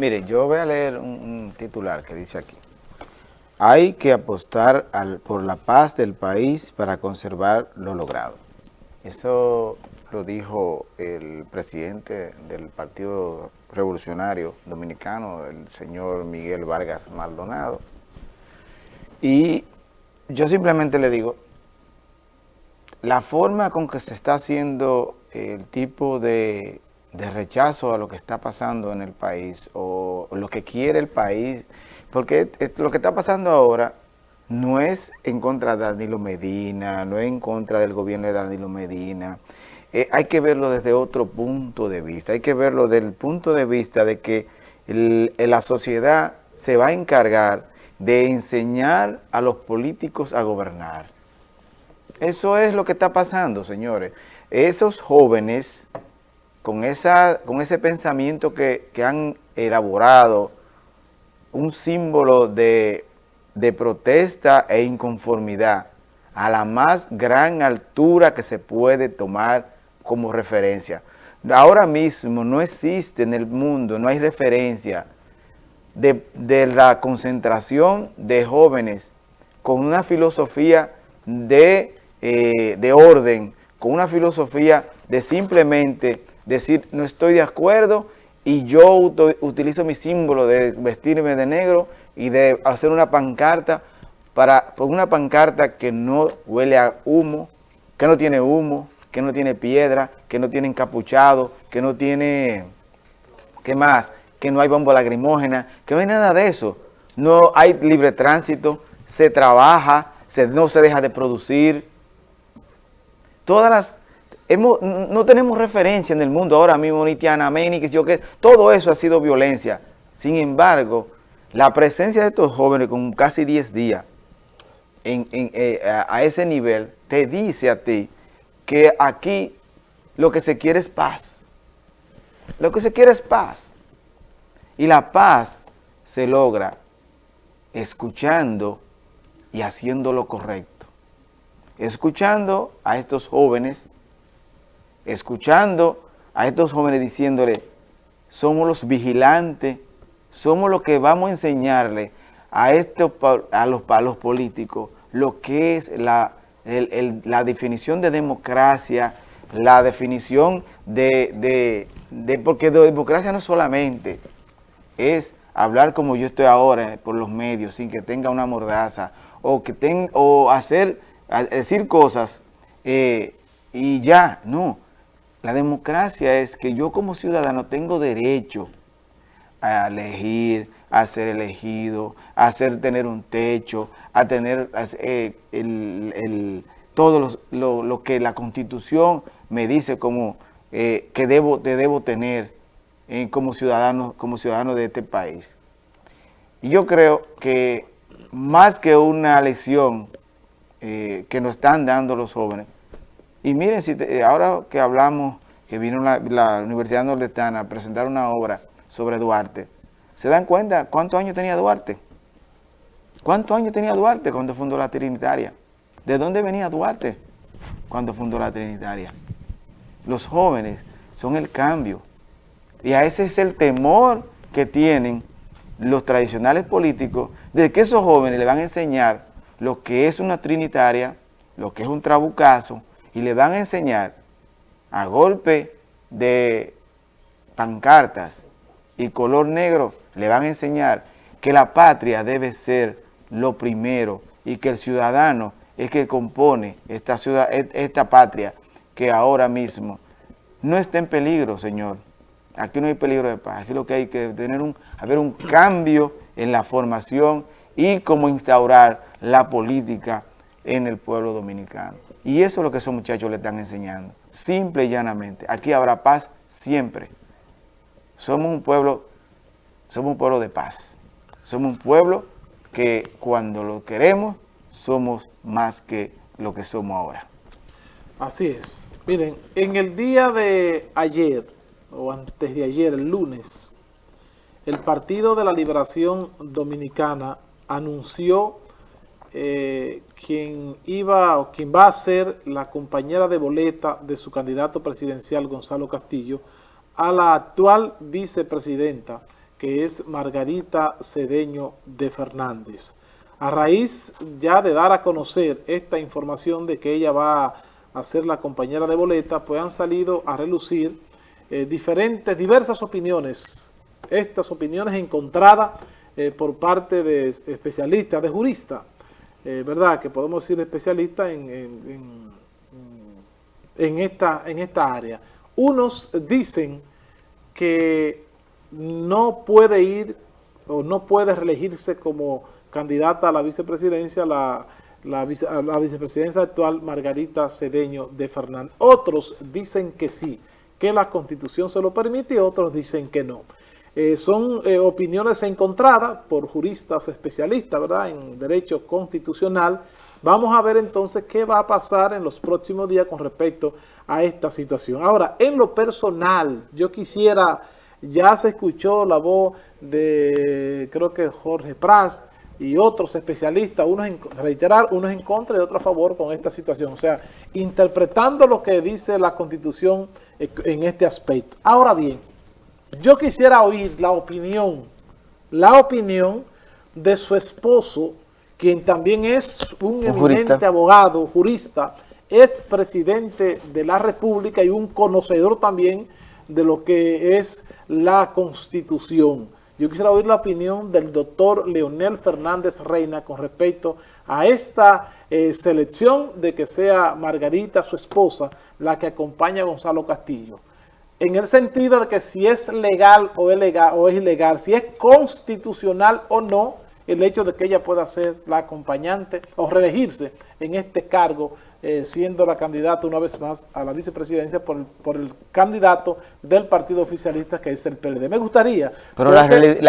Mire, yo voy a leer un, titular que dice aquí. Hay que apostar por la paz del país para conservar lo logrado. Eso lo dijo el presidente del Partido Revolucionario Dominicano, el señor Miguel Vargas Maldonado. Y yo simplemente le digo, la forma con que se está haciendo el tipo de, de rechazo a lo que está pasando en el país o lo que quiere el país, porque lo que está pasando ahora no es en contra de Danilo Medina, no es en contra del gobierno de Danilo Medina, eh, hay que verlo desde otro punto de vista, hay que verlo desde el punto de vista de que la sociedad se va a encargar de enseñar a los políticos a gobernar. Eso es lo que está pasando, señores. Esos jóvenes, con, esa, con ese pensamiento que, que han elaborado, un símbolo de, de protesta e inconformidad a la más gran altura que se puede tomar como referencia. Ahora mismo no existe en el mundo, no hay referencia de, la concentración de jóvenes con una filosofía de, eh, de orden, con una filosofía de simplemente decir no estoy de acuerdo y yo utilizo mi símbolo de vestirme de negro y de hacer una pancarta para una pancarta que no huele a humo, que no tiene humo, que no tiene piedra, que no tiene encapuchado, que no tiene, ¿qué más? Que no hay bomba lacrimógena, que no hay nada de eso. No hay libre tránsito, se trabaja, se, no se deja de producir. Todas las... No tenemos referencia en el mundo ahora mismo, ni Tiana ni que yo que todo eso ha sido violencia. Sin embargo, la presencia de estos jóvenes con casi 10 días eh, a ese nivel te dice a ti que aquí lo que se quiere es paz. Lo que se quiere es paz. Y la paz se logra escuchando y haciendo lo correcto. Escuchando a estos jóvenes, escuchando a estos jóvenes diciéndole, somos los vigilantes, somos los que vamos a enseñarle a, estos, a, los, políticos lo que es la la definición de democracia, la definición de, de, porque democracia no solamente es hablar como yo estoy ahora por los medios sin que tenga una mordaza o que o hacer, decir cosas eh, y ya, no. La democracia es que yo como ciudadano tengo derecho a elegir, a ser elegido, a hacer, tener un techo, a tener eh, el, todo lo, que la Constitución me dice como eh, que debo, debo tener eh, como, ciudadano, como ciudadano de este país. Y yo creo que más que una lección que nos están dando los jóvenes, y miren, si ahora que hablamos, que vino la, la Universidad Nordestana a presentar una obra sobre Duarte, ¿Se dan cuenta cuántos años tenía Duarte? ¿Cuántos años tenía Duarte cuando fundó la Trinitaria? ¿De dónde venía Duarte cuando fundó la Trinitaria? Los jóvenes son el cambio. Y a ese es el temor que tienen los tradicionales políticos de que esos jóvenes le van a enseñar lo que es una trinitaria, lo que es un trabucazo, y le van a enseñar a golpe de pancartas y color negro le van a enseñar que la patria debe ser lo primero y que el ciudadano es que compone esta, ciudad, esta patria que ahora mismo no está en peligro, señor. Aquí no hay peligro de paz, aquí lo que hay que tener haber un cambio en la formación y cómo instaurar la política en el pueblo dominicano. Y eso es lo que esos muchachos le están enseñando, simple y llanamente. Aquí habrá paz siempre. Somos un pueblo somos un pueblo de paz. Somos un pueblo que cuando lo queremos, somos más que lo que somos ahora. Así es. Miren, en el día de ayer, o antes de ayer, el lunes, el Partido de la Liberación Dominicana anunció eh, quien iba o quien va a ser la compañera de boleta de su candidato presidencial Gonzalo Castillo a la actual vicepresidenta que es Margarita Cedeño de Fernández. A raíz ya de dar a conocer esta información de que ella va a ser la compañera de boleta, pues han salido a relucir eh, diferentes, diversas opiniones, estas opiniones encontradas eh, por parte de especialistas, de juristas, eh, ¿verdad? Que podemos decir especialistas en, en, esta, en esta área. Unos dicen que no puede ir o no puede reelegirse como candidata a la vicepresidencia la, la, la vicepresidencia actual Margarita Cedeño de Fernández. Otros dicen que sí, que la Constitución se lo permite y otros dicen que no. Eh, son eh, opiniones encontradas por juristas especialistas ¿verdad? en derecho constitucional. Vamos a ver entonces qué va a pasar en los próximos días con respecto a esta situación. Ahora, en lo personal, yo quisiera, ya se escuchó la voz de, creo que Jorge Pras, y otros especialistas, unos en, reiterar, unos en contra y otros a favor con esta situación. O sea, interpretando lo que dice la Constitución en este aspecto. Ahora bien, yo quisiera oír la opinión, la opinión de su esposo, quien también es un, eminente abogado, jurista, es presidente de la República y un conocedor también de lo que es la Constitución. Yo quisiera oír la opinión del doctor Leonel Fernández Reina con respecto a esta eh, selección de que sea Margarita, su esposa, la que acompaña a Gonzalo Castillo. En el sentido de que si es legal o es, legal, o es ilegal, si es constitucional o no, el hecho de que ella pueda ser la acompañante o reelegirse en este cargo eh, siendo la candidata una vez más a la vicepresidencia por el, por el candidato del partido oficialista que es el PLD. Me gustaría... Pero la,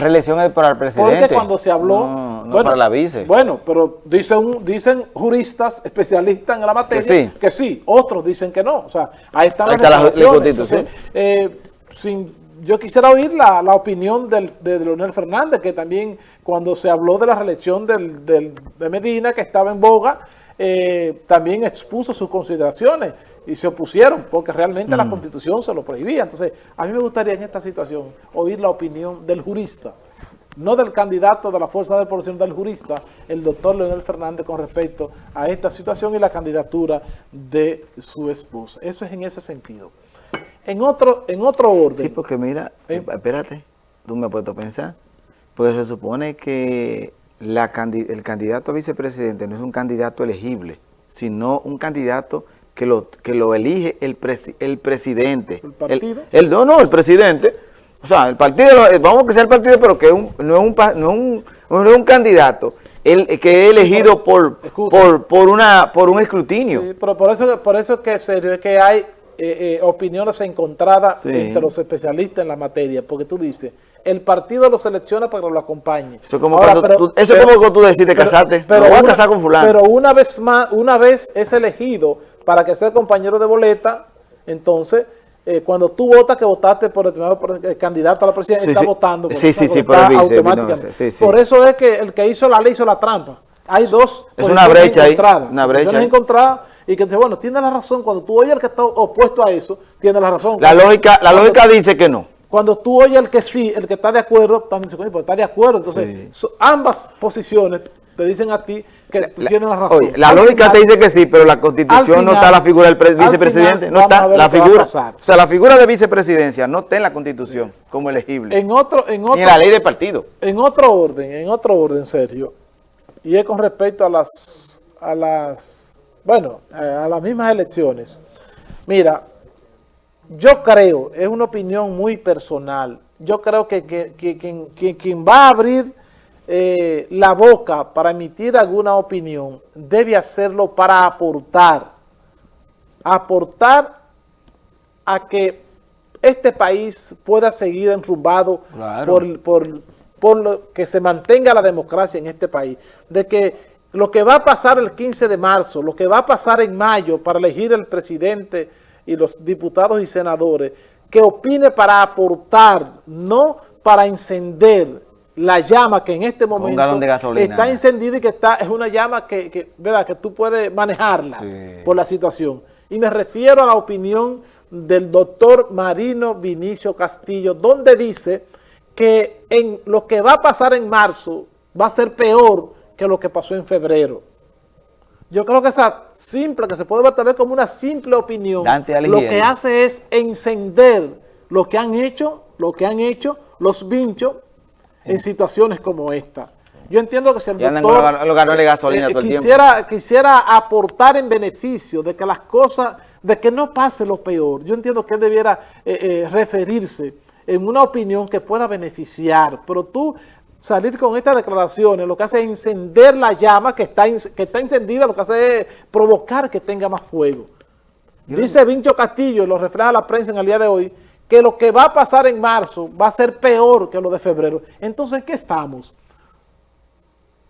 reelección es para el presidente. Porque cuando se habló... No, bueno, para la vice. Bueno, pero dicen, dicen juristas especialistas en la materia que sí. otros dicen que no. O sea, ahí están las la, eh, sin, yo quisiera oír la, la opinión del, de Leonel Fernández, que también cuando se habló de la reelección del, del, de Medina, que estaba en boga, eh, también expuso sus consideraciones y se opusieron porque realmente la mm. Constitución se lo prohibía. Entonces, a mí me gustaría en esta situación oír la opinión del jurista, no del candidato de la Fuerza de Población, del jurista, el doctor Leonel Fernández con respecto a esta situación y la candidatura de su esposa. Eso es en ese sentido. En otro, en otro orden. Sí, porque mira, ¿Eh? espérate, tú me has puesto a pensar, pues se supone que la, el candidato a vicepresidente no es un candidato elegible, sino un candidato que lo, que lo elige el, el presidente. ¿El partido? El, no, no, el presidente. O sea, el partido, vamos a que sea el partido, pero que un, no, es un, no, un, no es un candidato el, que es elegido por, por, por, una, por un escrutinio. Sí, pero por eso, por eso que, es que hay eh, eh, opiniones encontradas entre los especialistas en la materia, porque tú dices, el partido lo selecciona para que lo acompañe. Eso es como, tú, eso como tú decides casarte, pero, a casar con fulano. Pero una vez más, una vez es elegido para que sea compañero de boleta, entonces... Eh, cuando tú votas que votaste por el, candidato a la presidencia, está votando. Por sí, sí, sí, por el por eso es que el que hizo la ley hizo la trampa. Hay dos es una brecha ahí, una brecha encontradas y que dice, bueno, tiene la razón, cuando tú oyes al que está opuesto a eso, tiene la razón. La lógica, la lógica dice que no. Cuando tú oyes al que sí, el que está de acuerdo, también dice, pues está de acuerdo. Entonces, ambas posiciones te dicen a ti que tú tienes la razón. la lógica te dice que sí, pero la constitución no está la figura del vicepresidente, no está la figura. O sea, la figura de vicepresidencia no está en la constitución como elegible. En otro, en otro, Ni en la ley de partido. En otro orden, en otro orden, Sergio, y es con respecto a las, a las, bueno, a las mismas elecciones. Mira, yo creo, es una opinión muy personal, yo creo que, quien, va a abrir eh, la boca para emitir alguna opinión debe hacerlo para aportar, aportar a que este país pueda seguir enrumbado por, por, por que se mantenga la democracia en este país, de que lo que va a pasar el 15 de marzo, lo que va a pasar en mayo para elegir el presidente y los diputados y senadores, que opine para aportar, no para encender la llama que en este momento está encendida y que está es una llama que, que, ¿verdad? que tú puedes manejarla por la situación. Y me refiero a la opinión del doctor Marino Vinicio Castillo, donde dice que en lo que va a pasar en marzo va a ser peor que lo que pasó en febrero. Yo creo que esa simple, que se puede ver tal vez como una simple opinión, lo que hace es encender lo que han hecho, lo que han hecho los vinchos en situaciones como esta. Yo entiendo que si el doctor eh, quisiera, quisiera aportar en beneficio de que las cosas, de que no pase lo peor, yo entiendo que él debiera eh, eh, referirse en una opinión que pueda beneficiar, pero tú salir con estas declaraciones lo que hace es encender la llama que está, que está encendida, lo que hace es provocar que tenga más fuego. Dice Vincho Castillo, lo refleja la prensa en el día de hoy, que lo que va a pasar en marzo va a ser peor que lo de febrero. Entonces, ¿qué estamos?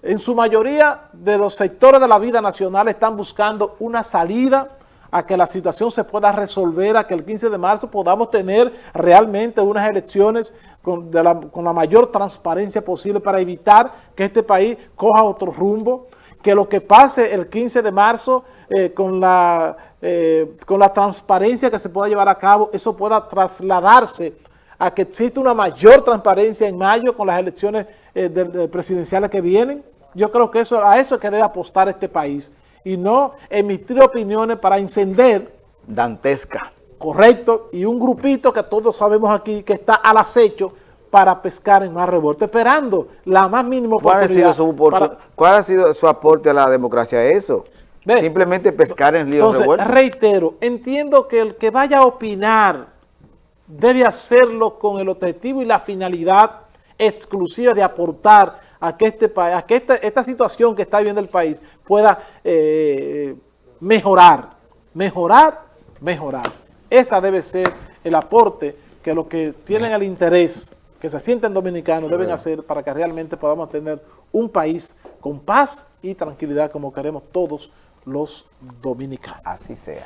En su mayoría de los sectores de la vida nacional están buscando una salida a que la situación se pueda resolver, a que el 15 de marzo podamos tener realmente unas elecciones con, la, mayor transparencia posible para evitar que este país coja otro rumbo, que lo que pase el 15 de marzo eh, con, la, eh, con la transparencia que se pueda llevar a cabo, eso pueda trasladarse a que exista una mayor transparencia en mayo con las elecciones eh, presidenciales que vienen. Yo creo que eso, a eso es que debe apostar este país y no emitir opiniones para encender. Dantesca. Correcto, y un grupito que todos sabemos aquí que está al acecho para pescar en más revuelta, esperando la más mínima oportunidad. ¿Cuál ha sido su, ¿cuál ha sido su aporte a la democracia? Eso. Simplemente pescar en líos Entonces, reitero, entiendo que el que vaya a opinar debe hacerlo con el objetivo y la finalidad exclusiva de aportar a que, este, a que esta, esta situación que está viviendo el país pueda eh, mejorar, mejorar, mejorar. Esa debe ser el aporte que los que tienen el interés, que se sienten dominicanos, deben hacer para que realmente podamos tener un país con paz y tranquilidad como queremos todos los dominicanos. Así sea.